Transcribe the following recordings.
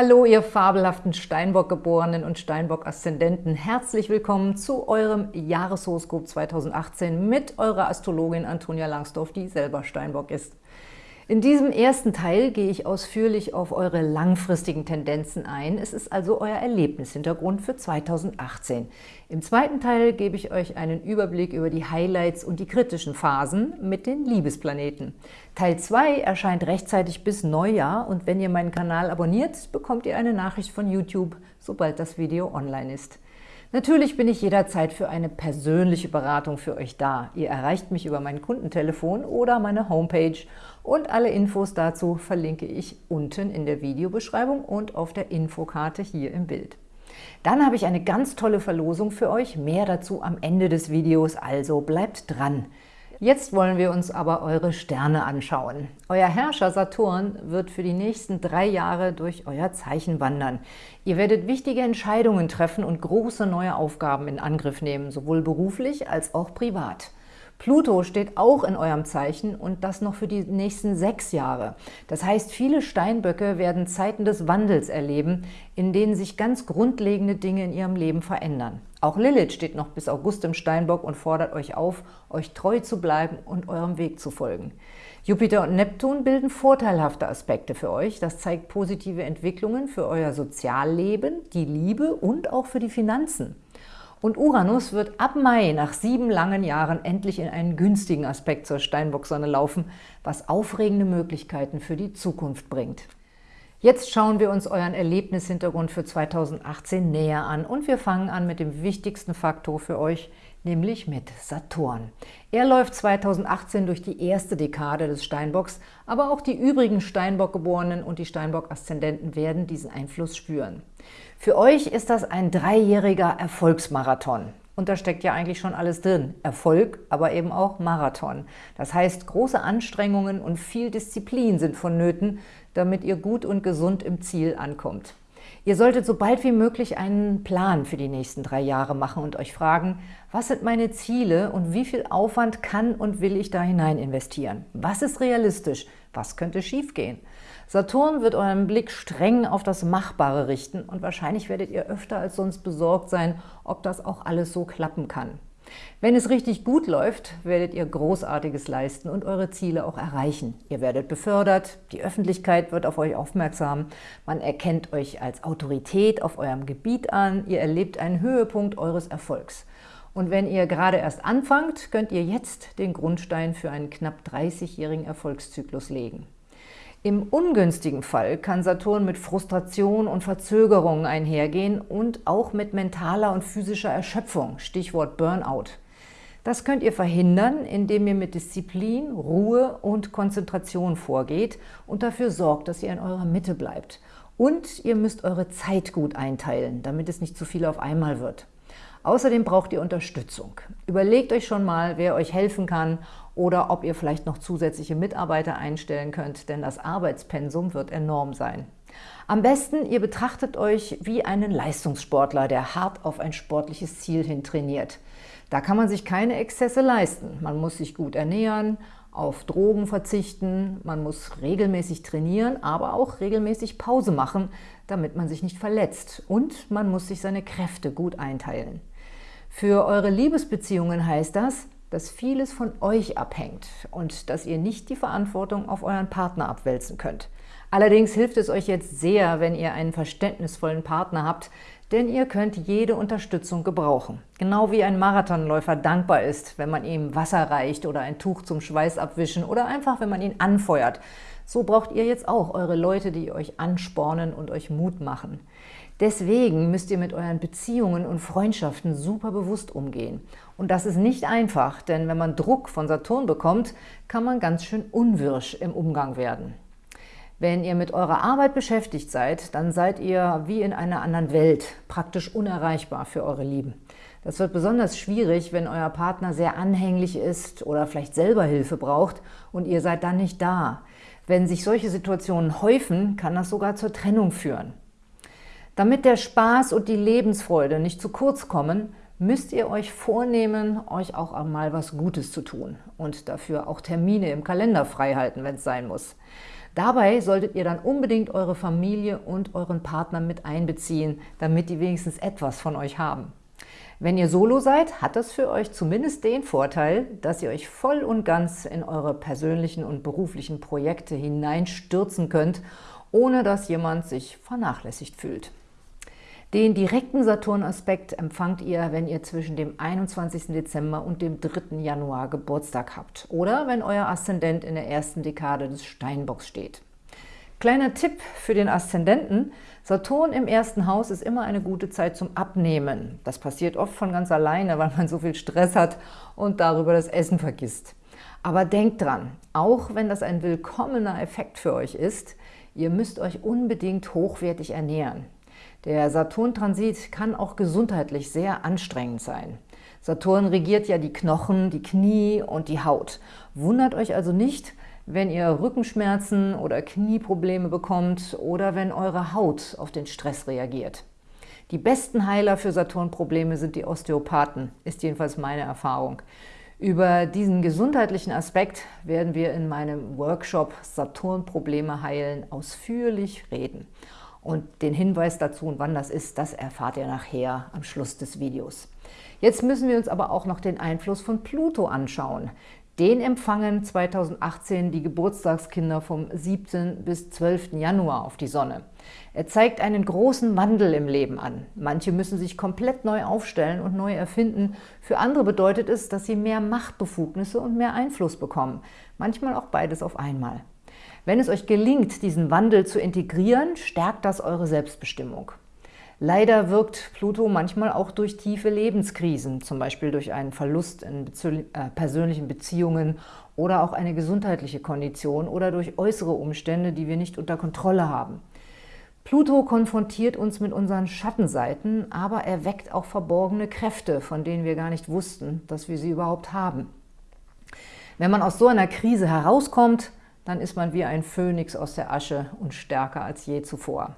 Hallo, ihr fabelhaften Steinbock-Geborenen und Steinbock-Aszendenten. Herzlich willkommen zu eurem Jahreshoroskop 2018 mit eurer Astrologin Antonia Langsdorf, die selber Steinbock ist. In diesem ersten Teil gehe ich ausführlich auf eure langfristigen Tendenzen ein. Es ist also euer Erlebnishintergrund für 2018. Im zweiten Teil gebe ich euch einen Überblick über die Highlights und die kritischen Phasen mit den Liebesplaneten. Teil 2 erscheint rechtzeitig bis Neujahr und wenn ihr meinen Kanal abonniert, bekommt ihr eine Nachricht von YouTube, sobald das Video online ist. Natürlich bin ich jederzeit für eine persönliche Beratung für euch da. Ihr erreicht mich über mein Kundentelefon oder meine Homepage und alle Infos dazu verlinke ich unten in der Videobeschreibung und auf der Infokarte hier im Bild. Dann habe ich eine ganz tolle Verlosung für euch, mehr dazu am Ende des Videos, also bleibt dran! Jetzt wollen wir uns aber eure Sterne anschauen. Euer Herrscher Saturn wird für die nächsten drei Jahre durch euer Zeichen wandern. Ihr werdet wichtige Entscheidungen treffen und große neue Aufgaben in Angriff nehmen, sowohl beruflich als auch privat. Pluto steht auch in eurem Zeichen und das noch für die nächsten sechs Jahre. Das heißt, viele Steinböcke werden Zeiten des Wandels erleben, in denen sich ganz grundlegende Dinge in ihrem Leben verändern. Auch Lilith steht noch bis August im Steinbock und fordert euch auf, euch treu zu bleiben und eurem Weg zu folgen. Jupiter und Neptun bilden vorteilhafte Aspekte für euch. Das zeigt positive Entwicklungen für euer Sozialleben, die Liebe und auch für die Finanzen. Und Uranus wird ab Mai nach sieben langen Jahren endlich in einen günstigen Aspekt zur Steinbock-Sonne laufen, was aufregende Möglichkeiten für die Zukunft bringt. Jetzt schauen wir uns euren Erlebnishintergrund für 2018 näher an und wir fangen an mit dem wichtigsten Faktor für euch, nämlich mit Saturn. Er läuft 2018 durch die erste Dekade des Steinbocks, aber auch die übrigen Steinbock-Geborenen und die Steinbock-Aszendenten werden diesen Einfluss spüren. Für euch ist das ein dreijähriger Erfolgsmarathon. Und da steckt ja eigentlich schon alles drin. Erfolg, aber eben auch Marathon. Das heißt, große Anstrengungen und viel Disziplin sind vonnöten, damit ihr gut und gesund im Ziel ankommt. Ihr solltet so bald wie möglich einen Plan für die nächsten drei Jahre machen und euch fragen, was sind meine Ziele und wie viel Aufwand kann und will ich da hinein investieren? Was ist realistisch? Was könnte schiefgehen? Saturn wird euren Blick streng auf das Machbare richten und wahrscheinlich werdet ihr öfter als sonst besorgt sein, ob das auch alles so klappen kann. Wenn es richtig gut läuft, werdet ihr Großartiges leisten und eure Ziele auch erreichen. Ihr werdet befördert, die Öffentlichkeit wird auf euch aufmerksam, man erkennt euch als Autorität auf eurem Gebiet an, ihr erlebt einen Höhepunkt eures Erfolgs. Und wenn ihr gerade erst anfangt, könnt ihr jetzt den Grundstein für einen knapp 30-jährigen Erfolgszyklus legen. Im ungünstigen Fall kann Saturn mit Frustration und Verzögerungen einhergehen und auch mit mentaler und physischer Erschöpfung, Stichwort Burnout. Das könnt ihr verhindern, indem ihr mit Disziplin, Ruhe und Konzentration vorgeht und dafür sorgt, dass ihr in eurer Mitte bleibt. Und ihr müsst eure Zeit gut einteilen, damit es nicht zu viel auf einmal wird. Außerdem braucht ihr Unterstützung. Überlegt euch schon mal, wer euch helfen kann oder ob ihr vielleicht noch zusätzliche Mitarbeiter einstellen könnt, denn das Arbeitspensum wird enorm sein. Am besten, ihr betrachtet euch wie einen Leistungssportler, der hart auf ein sportliches Ziel hin trainiert. Da kann man sich keine Exzesse leisten. Man muss sich gut ernähren, auf Drogen verzichten, man muss regelmäßig trainieren, aber auch regelmäßig Pause machen, damit man sich nicht verletzt. Und man muss sich seine Kräfte gut einteilen. Für eure Liebesbeziehungen heißt das, dass vieles von euch abhängt und dass ihr nicht die Verantwortung auf euren Partner abwälzen könnt. Allerdings hilft es euch jetzt sehr, wenn ihr einen verständnisvollen Partner habt, denn ihr könnt jede Unterstützung gebrauchen. Genau wie ein Marathonläufer dankbar ist, wenn man ihm Wasser reicht oder ein Tuch zum Schweiß abwischen oder einfach, wenn man ihn anfeuert. So braucht ihr jetzt auch eure Leute, die euch anspornen und euch Mut machen. Deswegen müsst ihr mit euren Beziehungen und Freundschaften super bewusst umgehen. Und das ist nicht einfach, denn wenn man Druck von Saturn bekommt, kann man ganz schön unwirsch im Umgang werden. Wenn ihr mit eurer Arbeit beschäftigt seid, dann seid ihr wie in einer anderen Welt, praktisch unerreichbar für eure Lieben. Das wird besonders schwierig, wenn euer Partner sehr anhänglich ist oder vielleicht selber Hilfe braucht und ihr seid dann nicht da. Wenn sich solche Situationen häufen, kann das sogar zur Trennung führen. Damit der Spaß und die Lebensfreude nicht zu kurz kommen, müsst ihr euch vornehmen, euch auch einmal was Gutes zu tun und dafür auch Termine im Kalender freihalten, wenn es sein muss. Dabei solltet ihr dann unbedingt eure Familie und euren Partner mit einbeziehen, damit die wenigstens etwas von euch haben. Wenn ihr Solo seid, hat das für euch zumindest den Vorteil, dass ihr euch voll und ganz in eure persönlichen und beruflichen Projekte hineinstürzen könnt, ohne dass jemand sich vernachlässigt fühlt. Den direkten Saturn-Aspekt empfangt ihr, wenn ihr zwischen dem 21. Dezember und dem 3. Januar Geburtstag habt oder wenn euer Aszendent in der ersten Dekade des Steinbocks steht. Kleiner Tipp für den Aszendenten, Saturn im ersten Haus ist immer eine gute Zeit zum Abnehmen. Das passiert oft von ganz alleine, weil man so viel Stress hat und darüber das Essen vergisst. Aber denkt dran, auch wenn das ein willkommener Effekt für euch ist, ihr müsst euch unbedingt hochwertig ernähren. Der Saturn-Transit kann auch gesundheitlich sehr anstrengend sein. Saturn regiert ja die Knochen, die Knie und die Haut. Wundert euch also nicht, wenn ihr Rückenschmerzen oder Knieprobleme bekommt oder wenn eure Haut auf den Stress reagiert. Die besten Heiler für Saturn-Probleme sind die Osteopathen, ist jedenfalls meine Erfahrung. Über diesen gesundheitlichen Aspekt werden wir in meinem Workshop Saturn-Probleme heilen ausführlich reden. Und den Hinweis dazu und wann das ist, das erfahrt ihr nachher am Schluss des Videos. Jetzt müssen wir uns aber auch noch den Einfluss von Pluto anschauen. Den empfangen 2018 die Geburtstagskinder vom 7. bis 12. Januar auf die Sonne. Er zeigt einen großen Wandel im Leben an. Manche müssen sich komplett neu aufstellen und neu erfinden. Für andere bedeutet es, dass sie mehr Machtbefugnisse und mehr Einfluss bekommen. Manchmal auch beides auf einmal. Wenn es euch gelingt, diesen Wandel zu integrieren, stärkt das eure Selbstbestimmung. Leider wirkt Pluto manchmal auch durch tiefe Lebenskrisen, zum Beispiel durch einen Verlust in äh, persönlichen Beziehungen oder auch eine gesundheitliche Kondition oder durch äußere Umstände, die wir nicht unter Kontrolle haben. Pluto konfrontiert uns mit unseren Schattenseiten, aber er weckt auch verborgene Kräfte, von denen wir gar nicht wussten, dass wir sie überhaupt haben. Wenn man aus so einer Krise herauskommt, dann ist man wie ein Phönix aus der Asche und stärker als je zuvor.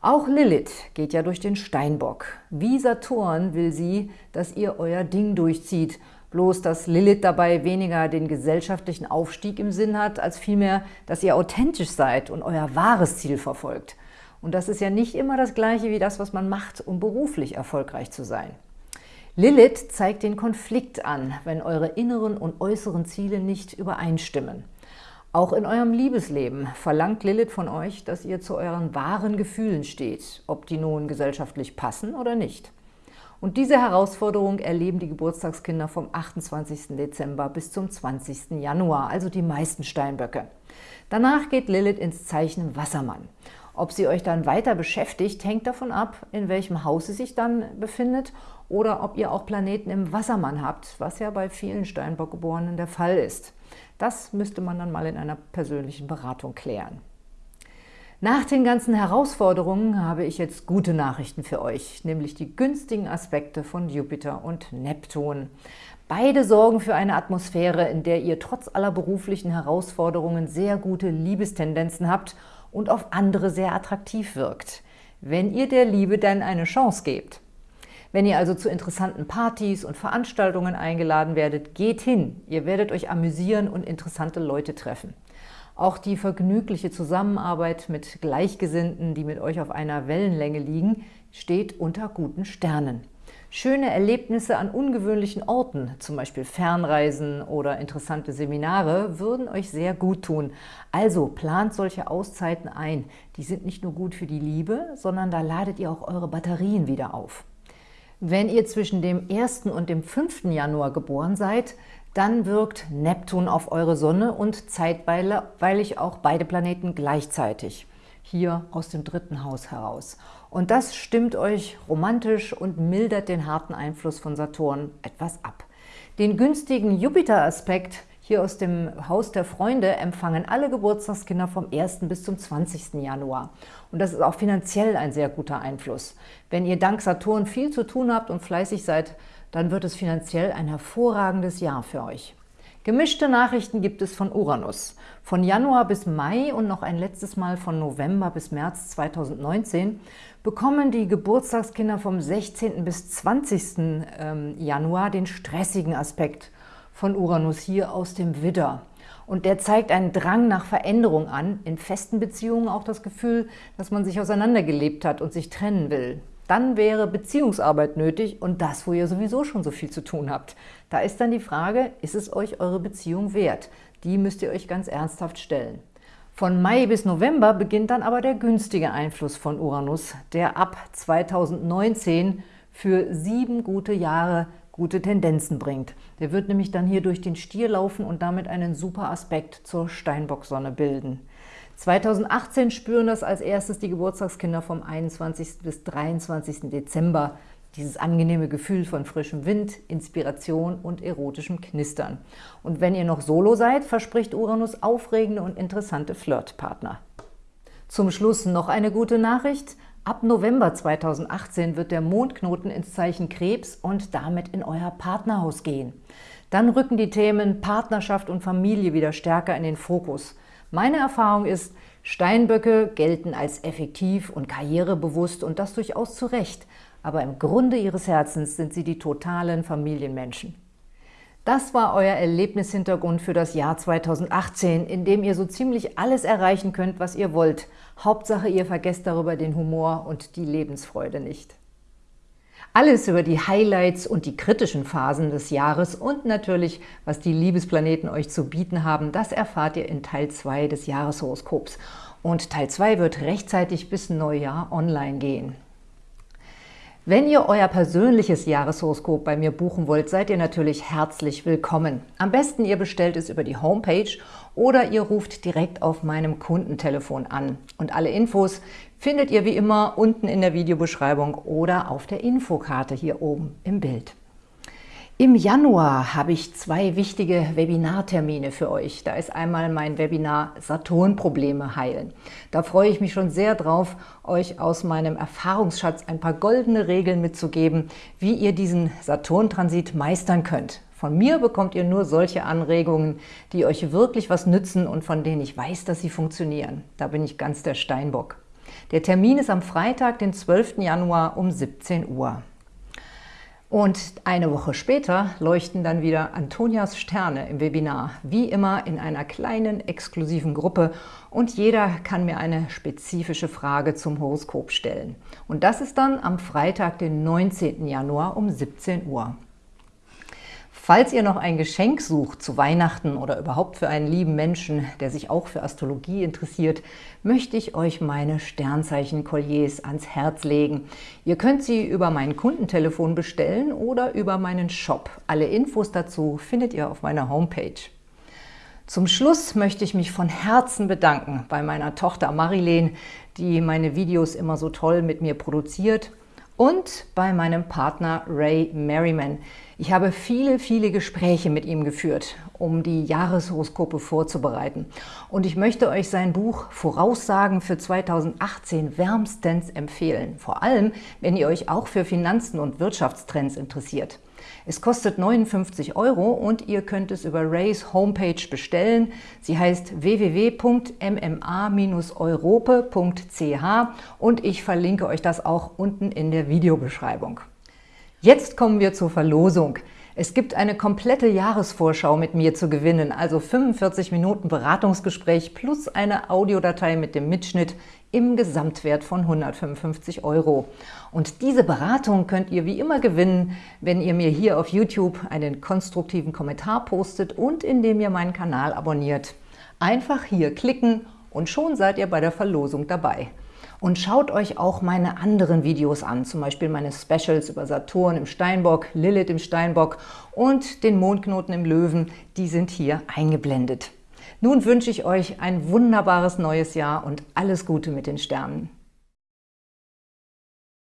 Auch Lilith geht ja durch den Steinbock. Wie Saturn will sie, dass ihr euer Ding durchzieht, bloß dass Lilith dabei weniger den gesellschaftlichen Aufstieg im Sinn hat, als vielmehr, dass ihr authentisch seid und euer wahres Ziel verfolgt. Und das ist ja nicht immer das Gleiche wie das, was man macht, um beruflich erfolgreich zu sein. Lilith zeigt den Konflikt an, wenn eure inneren und äußeren Ziele nicht übereinstimmen. Auch in eurem Liebesleben verlangt Lilith von euch, dass ihr zu euren wahren Gefühlen steht, ob die nun gesellschaftlich passen oder nicht. Und diese Herausforderung erleben die Geburtstagskinder vom 28. Dezember bis zum 20. Januar, also die meisten Steinböcke. Danach geht Lilith ins Zeichen Wassermann. Ob sie euch dann weiter beschäftigt, hängt davon ab, in welchem Haus sie sich dann befindet oder ob ihr auch Planeten im Wassermann habt, was ja bei vielen Steinbockgeborenen der Fall ist. Das müsste man dann mal in einer persönlichen Beratung klären. Nach den ganzen Herausforderungen habe ich jetzt gute Nachrichten für euch, nämlich die günstigen Aspekte von Jupiter und Neptun. Beide sorgen für eine Atmosphäre, in der ihr trotz aller beruflichen Herausforderungen sehr gute Liebestendenzen habt und auf andere sehr attraktiv wirkt, wenn ihr der Liebe dann eine Chance gebt. Wenn ihr also zu interessanten Partys und Veranstaltungen eingeladen werdet, geht hin. Ihr werdet euch amüsieren und interessante Leute treffen. Auch die vergnügliche Zusammenarbeit mit Gleichgesinnten, die mit euch auf einer Wellenlänge liegen, steht unter guten Sternen. Schöne Erlebnisse an ungewöhnlichen Orten, zum Beispiel Fernreisen oder interessante Seminare, würden euch sehr gut tun. Also plant solche Auszeiten ein. Die sind nicht nur gut für die Liebe, sondern da ladet ihr auch eure Batterien wieder auf. Wenn ihr zwischen dem 1. und dem 5. Januar geboren seid, dann wirkt Neptun auf eure Sonne und zeitweilig auch beide Planeten gleichzeitig, hier aus dem dritten Haus heraus. Und das stimmt euch romantisch und mildert den harten Einfluss von Saturn etwas ab. Den günstigen Jupiter-Aspekt hier aus dem Haus der Freunde empfangen alle Geburtstagskinder vom 1. bis zum 20. Januar. Und das ist auch finanziell ein sehr guter Einfluss. Wenn ihr dank Saturn viel zu tun habt und fleißig seid, dann wird es finanziell ein hervorragendes Jahr für euch. Gemischte Nachrichten gibt es von Uranus. Von Januar bis Mai und noch ein letztes Mal von November bis März 2019 bekommen die Geburtstagskinder vom 16. bis 20. Ähm, Januar den stressigen Aspekt von Uranus hier aus dem Widder. Und der zeigt einen Drang nach Veränderung an, in festen Beziehungen auch das Gefühl, dass man sich auseinandergelebt hat und sich trennen will. Dann wäre Beziehungsarbeit nötig und das, wo ihr sowieso schon so viel zu tun habt. Da ist dann die Frage, ist es euch eure Beziehung wert? Die müsst ihr euch ganz ernsthaft stellen. Von Mai bis November beginnt dann aber der günstige Einfluss von Uranus, der ab 2019 für sieben gute Jahre gute Tendenzen bringt. Der wird nämlich dann hier durch den Stier laufen und damit einen super Aspekt zur Steinbock-Sonne bilden. 2018 spüren das als erstes die Geburtstagskinder vom 21. bis 23. Dezember. Dieses angenehme Gefühl von frischem Wind, Inspiration und erotischem Knistern. Und wenn ihr noch Solo seid, verspricht Uranus aufregende und interessante Flirtpartner. Zum Schluss noch eine gute Nachricht. Ab November 2018 wird der Mondknoten ins Zeichen Krebs und damit in euer Partnerhaus gehen. Dann rücken die Themen Partnerschaft und Familie wieder stärker in den Fokus. Meine Erfahrung ist, Steinböcke gelten als effektiv und karrierebewusst und das durchaus zu Recht, aber im Grunde ihres Herzens sind sie die totalen Familienmenschen. Das war euer Erlebnishintergrund für das Jahr 2018, in dem ihr so ziemlich alles erreichen könnt, was ihr wollt. Hauptsache, ihr vergesst darüber den Humor und die Lebensfreude nicht. Alles über die Highlights und die kritischen Phasen des Jahres und natürlich, was die Liebesplaneten euch zu bieten haben, das erfahrt ihr in Teil 2 des Jahreshoroskops. Und Teil 2 wird rechtzeitig bis Neujahr online gehen. Wenn ihr euer persönliches Jahreshoroskop bei mir buchen wollt, seid ihr natürlich herzlich willkommen. Am besten ihr bestellt es über die Homepage oder ihr ruft direkt auf meinem Kundentelefon an. Und alle Infos findet ihr wie immer unten in der Videobeschreibung oder auf der Infokarte hier oben im Bild. Im Januar habe ich zwei wichtige Webinartermine für euch. Da ist einmal mein Webinar Saturn-Probleme heilen. Da freue ich mich schon sehr drauf, euch aus meinem Erfahrungsschatz ein paar goldene Regeln mitzugeben, wie ihr diesen Saturn-Transit meistern könnt. Von mir bekommt ihr nur solche Anregungen, die euch wirklich was nützen und von denen ich weiß, dass sie funktionieren. Da bin ich ganz der Steinbock. Der Termin ist am Freitag, den 12. Januar um 17 Uhr. Und eine Woche später leuchten dann wieder Antonias Sterne im Webinar, wie immer in einer kleinen, exklusiven Gruppe und jeder kann mir eine spezifische Frage zum Horoskop stellen. Und das ist dann am Freitag, den 19. Januar um 17 Uhr. Falls ihr noch ein Geschenk sucht zu Weihnachten oder überhaupt für einen lieben Menschen, der sich auch für Astrologie interessiert, möchte ich euch meine Sternzeichen-Kolliers ans Herz legen. Ihr könnt sie über mein Kundentelefon bestellen oder über meinen Shop. Alle Infos dazu findet ihr auf meiner Homepage. Zum Schluss möchte ich mich von Herzen bedanken bei meiner Tochter Marilene, die meine Videos immer so toll mit mir produziert und bei meinem Partner Ray Merriman. Ich habe viele, viele Gespräche mit ihm geführt, um die Jahreshoroskope vorzubereiten. Und ich möchte euch sein Buch Voraussagen für 2018 wärmstens empfehlen. Vor allem, wenn ihr euch auch für Finanzen und Wirtschaftstrends interessiert. Es kostet 59 Euro und ihr könnt es über Rays Homepage bestellen. Sie heißt www.mma-europe.ch und ich verlinke euch das auch unten in der Videobeschreibung. Jetzt kommen wir zur Verlosung. Es gibt eine komplette Jahresvorschau mit mir zu gewinnen, also 45 Minuten Beratungsgespräch plus eine Audiodatei mit dem Mitschnitt im Gesamtwert von 155 Euro. Und diese Beratung könnt ihr wie immer gewinnen, wenn ihr mir hier auf YouTube einen konstruktiven Kommentar postet und indem ihr meinen Kanal abonniert. Einfach hier klicken und schon seid ihr bei der Verlosung dabei. Und schaut euch auch meine anderen Videos an, zum Beispiel meine Specials über Saturn im Steinbock, Lilith im Steinbock und den Mondknoten im Löwen, die sind hier eingeblendet. Nun wünsche ich euch ein wunderbares neues Jahr und alles Gute mit den Sternen.